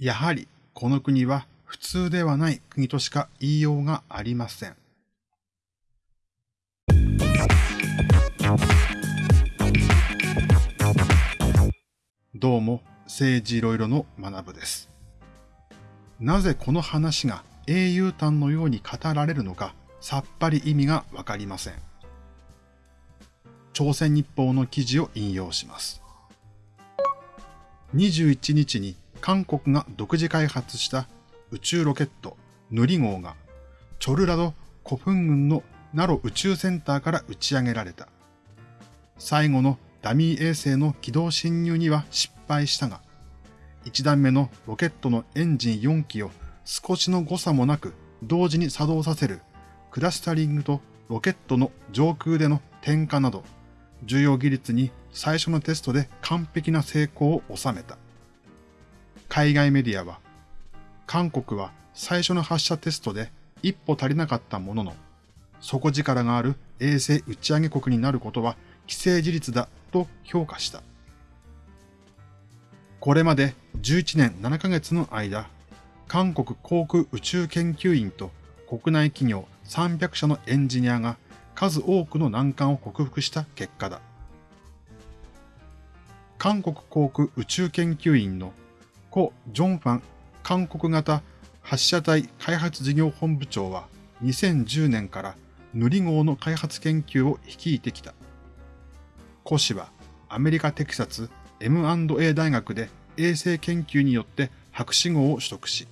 やはりこの国は普通ではない国としか言いようがありません。どうも、政治いろいろの学部です。なぜこの話が英雄譚のように語られるのかさっぱり意味がわかりません。朝鮮日報の記事を引用します。21日に韓国が独自開発した宇宙ロケットヌリ号がチョルラド古墳群のナロ宇宙センターから打ち上げられた。最後のダミー衛星の軌道侵入には失敗したが、1段目のロケットのエンジン4機を少しの誤差もなく同時に作動させるクラスタリングとロケットの上空での点火など、重要技術に最初のテストで完璧な成功を収めた。海外メディアは、韓国は最初の発射テストで一歩足りなかったものの、底力がある衛星打ち上げ国になることは既成事実だと評価した。これまで11年7ヶ月の間、韓国航空宇宙研究院と国内企業300社のエンジニアが数多くの難関を克服した結果だ。韓国航空宇宙研究院の故ジョンファン韓国型発射体開発事業本部長は2010年から塗り号の開発研究を率いてきた。故氏はアメリカテキサス M&A 大学で衛星研究によって博士号を取得し、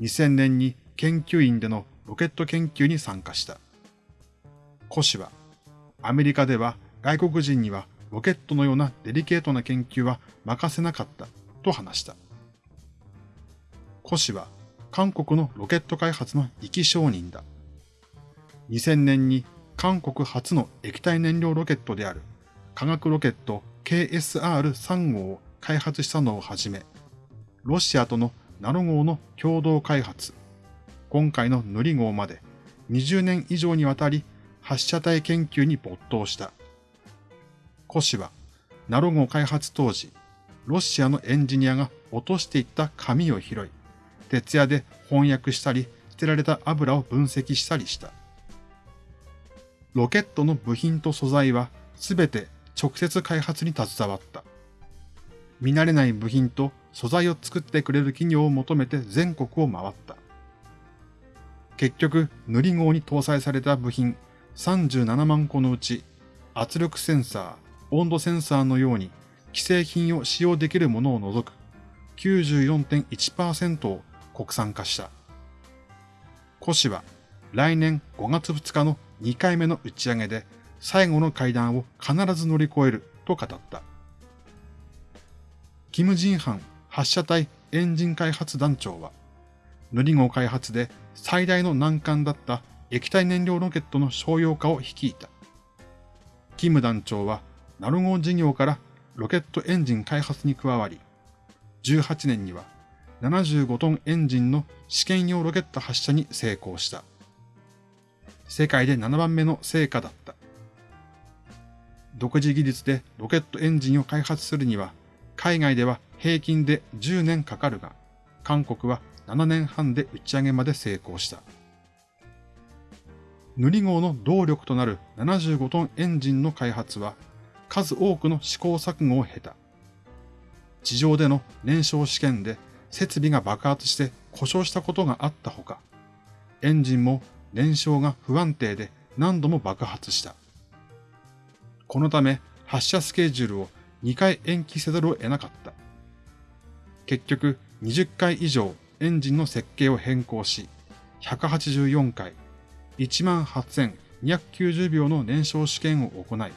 2000年に研究員でのロケット研究に参加した。コ氏は、アメリカでは外国人にはロケットのようなデリケートな研究は任せなかったと話した。コ氏は韓国のロケット開発の生き証人だ。2000年に韓国初の液体燃料ロケットである化学ロケット KSR3 号を開発したのをはじめ、ロシアとのナノ号の共同開発、今回の塗り号まで20年以上にわたり発射体研究に没頭した。コ氏は、ナロ号開発当時、ロシアのエンジニアが落としていった紙を拾い、徹夜で翻訳したり、捨てられた油を分析したりした。ロケットの部品と素材はすべて直接開発に携わった。見慣れない部品と素材を作ってくれる企業を求めて全国を回った。結局、塗り号に搭載された部品37万個のうち、圧力センサー、温度センサーのように既製品を使用できるものを除く94.1%を国産化した。コ氏は来年5月2日の2回目の打ち上げで最後の階段を必ず乗り越えると語った。キム・ジンハン発射体エンジン開発団長は、塗り号開発で最大の難関だった液体燃料ロケットの商用化を率いた。キム団長は、ナロ号事業からロケットエンジン開発に加わり、18年には75トンエンジンの試験用ロケット発射に成功した。世界で7番目の成果だった。独自技術でロケットエンジンを開発するには、海外では平均で10年かかるが、韓国は7年半で打ち上げまで成功した。塗り号の動力となる75トンエンジンの開発は数多くの試行錯誤を経た。地上での燃焼試験で設備が爆発して故障したことがあったほか、エンジンも燃焼が不安定で何度も爆発した。このため発射スケジュールを2回延期せざるを得なかった。結局20回以上エンジンの設計を変更し、184回、18,290秒の燃焼試験を行い、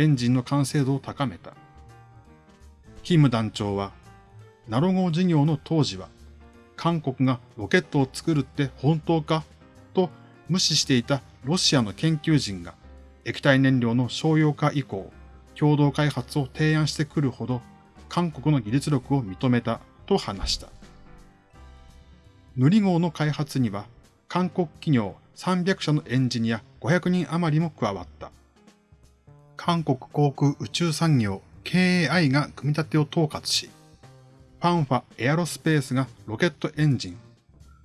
エンジンの完成度を高めた。キム団長は、ナロ号事業の当時は、韓国がロケットを作るって本当か？と無視していたロシアの研究人が液体燃料の商用化以降、共同開発を提案してくるほど韓国の技術力を認めたと話した。塗り号の開発には、韓国企業300社のエンジニア500人余りも加わった。韓国航空宇宙産業 KAI が組み立てを統括し、パンファエアロスペースがロケットエンジン、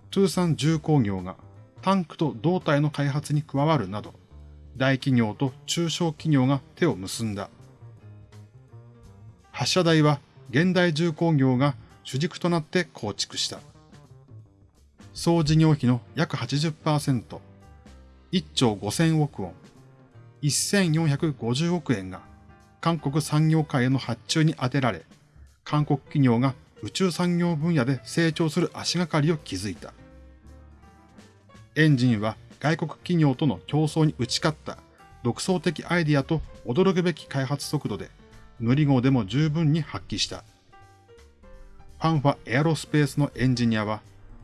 トゥーサン重工業がタンクと胴体の開発に加わるなど、大企業と中小企業が手を結んだ。発射台は現代重工業が主軸となって構築した。総事業費の約80%、1兆5000億ウォン、1450億円が韓国産業界への発注に充てられ、韓国企業が宇宙産業分野で成長する足がかりを築いた。エンジンは外国企業との競争に打ち勝った独創的アイディアと驚くべき開発速度で、塗り号でも十分に発揮した。ファンファエアロスペースのエンジニアは、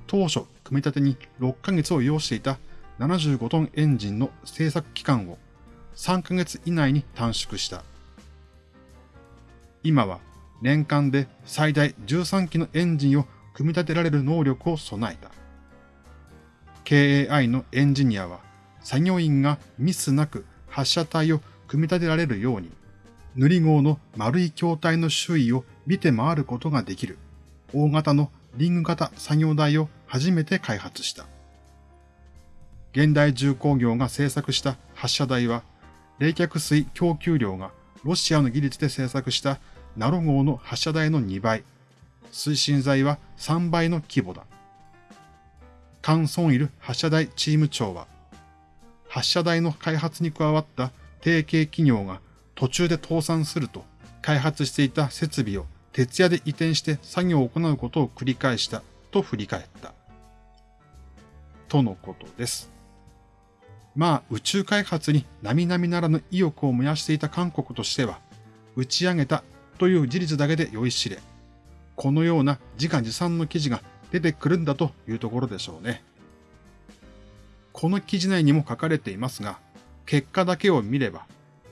当初組み立てに6ヶ月を要していた75トンエンジンの製作期間を3ヶ月以内に短縮した。今は年間で最大13機のエンジンを組み立てられる能力を備えた。KAI のエンジニアは作業員がミスなく発射体を組み立てられるように、塗り号の丸い筐体の周囲を見て回ることができる大型のリング型作業台を初めて開発した。現代重工業が製作した発射台は、冷却水供給量がロシアの技術で製作したナロ号の発射台の2倍、推進剤は3倍の規模だ。カン・ソンイル発射台チーム長は、発射台の開発に加わった提携企業が途中で倒産すると、開発していた設備を徹夜で移転して作業を行うことを繰り返したと振り返った。とのことです。まあ、宇宙開発に並々ならぬ意欲を燃やしていた韓国としては、打ち上げたという事実だけで酔いしれ、このような自画自賛の記事が出てくるんだというところでしょうね。この記事内にも書かれていますが、結果だけを見れば、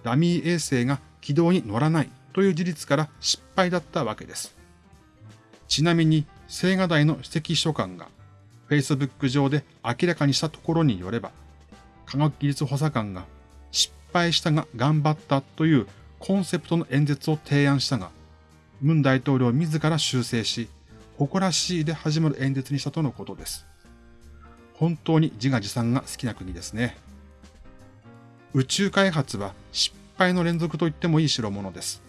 ダミー衛星が軌道に乗らないという事実から失敗だったわけです。ちなみに、青瓦台の指摘書官が Facebook 上で明らかにしたところによれば、科学技術補佐官が失敗したが頑張ったというコンセプトの演説を提案したが、ムン大統領自ら修正し、誇らしいで始まる演説にしたとのことです。本当に自画自賛が好きな国ですね。宇宙開発は失敗の連続と言ってもいい代物です。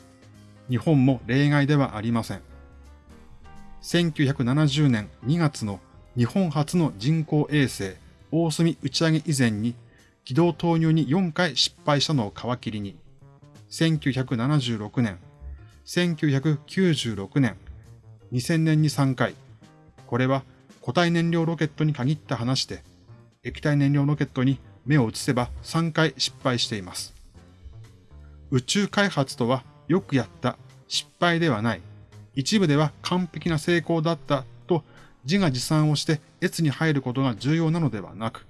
日本も例外ではありません。1970年2月の日本初の人工衛星大隅打ち上げ以前に軌道投入に4回失敗したのを皮切りに、1976年、1996年、2000年に3回、これは固体燃料ロケットに限った話で、液体燃料ロケットに目を移せば3回失敗しています。宇宙開発とはよくやった、失敗ではない、一部では完璧な成功だったと自画自賛をして越に入ることが重要なのではなく、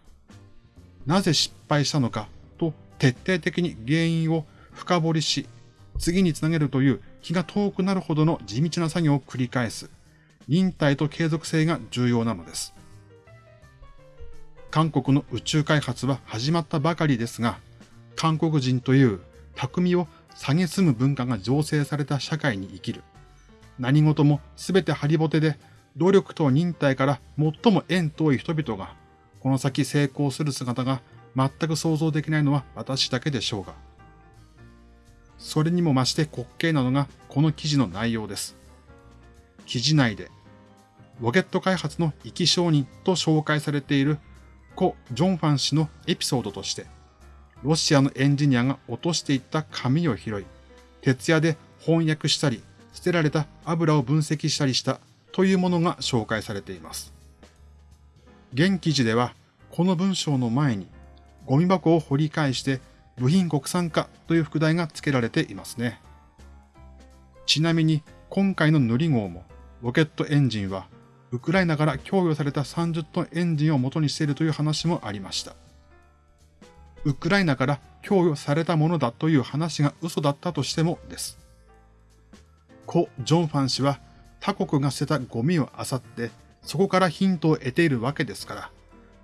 なぜ失敗したのかと徹底的に原因を深掘りし、次につなげるという気が遠くなるほどの地道な作業を繰り返す、忍耐と継続性が重要なのです。韓国の宇宙開発は始まったばかりですが、韓国人という匠を蔑む文化が醸成された社会に生きる。何事もすべてハリボテで、努力と忍耐から最も縁遠い人々がこの先成功する姿が全く想像できないのは私だけでしょうが。それにも増して滑稽なのがこの記事の内容です。記事内で、ロケット開発の生き証人と紹介されている故ジョンファン氏のエピソードとして、ロシアのエンジニアが落としていった紙を拾い、徹夜で翻訳したり、捨てられた油を分析したりしたというものが紹介されています。現記事では、この文章の前に、ゴミ箱を掘り返して部品国産化という副題が付けられていますね。ちなみに、今回の塗り号も、ロケットエンジンは、ウクライナから供与された30トンエンジンを元にしているという話もありました。ウクライナから供与されたものだという話が嘘だったとしてもです。故ジョンファン氏は他国が捨てたゴミを漁ってそこからヒントを得ているわけですから、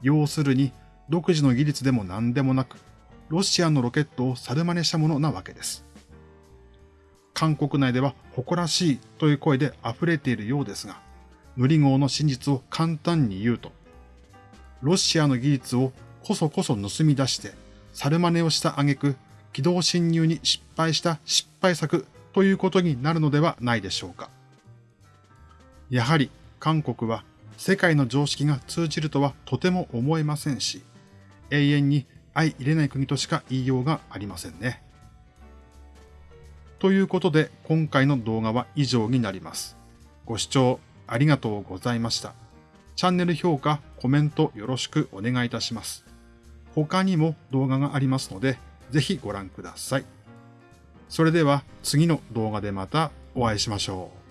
要するに独自の技術でも何でもなく、ロシアのロケットを猿真似したものなわけです。韓国内では誇らしいという声で溢れているようですが、塗り号の真実を簡単に言うと、ロシアの技術をこそこそ盗み出して、猿真似をした挙句、軌道侵入に失敗した失敗作ということになるのではないでしょうか。やはり韓国は世界の常識が通じるとはとても思えませんし、永遠に相入れない国としか言いようがありませんね。ということで今回の動画は以上になります。ご視聴ありがとうございました。チャンネル評価、コメントよろしくお願いいたします。他にも動画がありますので、ぜひご覧ください。それでは次の動画でまたお会いしましょう。